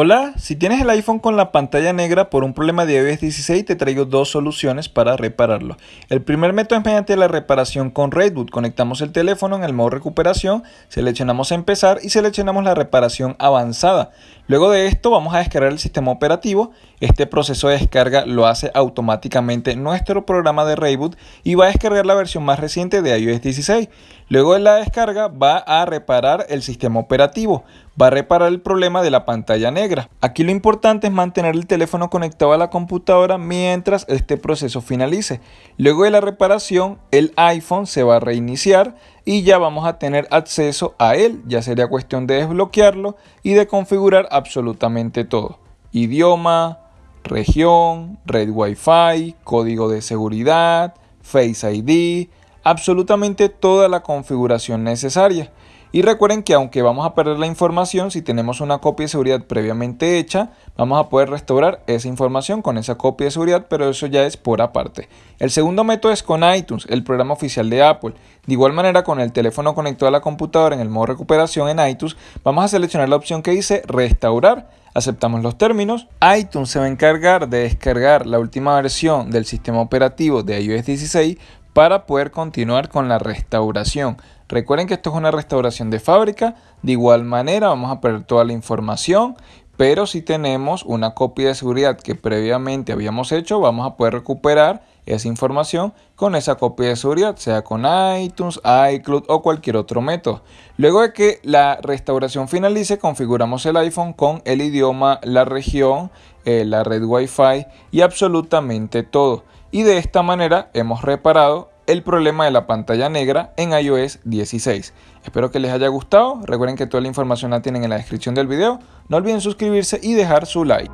Hola, si tienes el iPhone con la pantalla negra por un problema de iOS 16 te traigo dos soluciones para repararlo. El primer método es mediante la reparación con Redboot. Conectamos el teléfono en el modo recuperación, seleccionamos empezar y seleccionamos la reparación avanzada. Luego de esto vamos a descargar el sistema operativo. Este proceso de descarga lo hace automáticamente nuestro programa de Reboot y va a descargar la versión más reciente de iOS 16. Luego de la descarga va a reparar el sistema operativo, va a reparar el problema de la pantalla negra. Aquí lo importante es mantener el teléfono conectado a la computadora mientras este proceso finalice. Luego de la reparación el iPhone se va a reiniciar y ya vamos a tener acceso a él. Ya sería cuestión de desbloquearlo y de configurar absolutamente todo. Idioma, región, red Wi-Fi, código de seguridad, Face ID, absolutamente toda la configuración necesaria. Y recuerden que aunque vamos a perder la información, si tenemos una copia de seguridad previamente hecha, vamos a poder restaurar esa información con esa copia de seguridad, pero eso ya es por aparte. El segundo método es con iTunes, el programa oficial de Apple. De igual manera, con el teléfono conectado a la computadora en el modo recuperación en iTunes, vamos a seleccionar la opción que dice restaurar. Aceptamos los términos. iTunes se va a encargar de descargar la última versión del sistema operativo de iOS 16 para poder continuar con la restauración. Recuerden que esto es una restauración de fábrica, de igual manera vamos a perder toda la información, pero si tenemos una copia de seguridad que previamente habíamos hecho, vamos a poder recuperar esa información con esa copia de seguridad, sea con iTunes, iCloud o cualquier otro método. Luego de que la restauración finalice, configuramos el iPhone con el idioma, la región, eh, la red Wi-Fi y absolutamente todo y de esta manera hemos reparado el problema de la pantalla negra en iOS 16. Espero que les haya gustado, recuerden que toda la información la tienen en la descripción del video, no olviden suscribirse y dejar su like.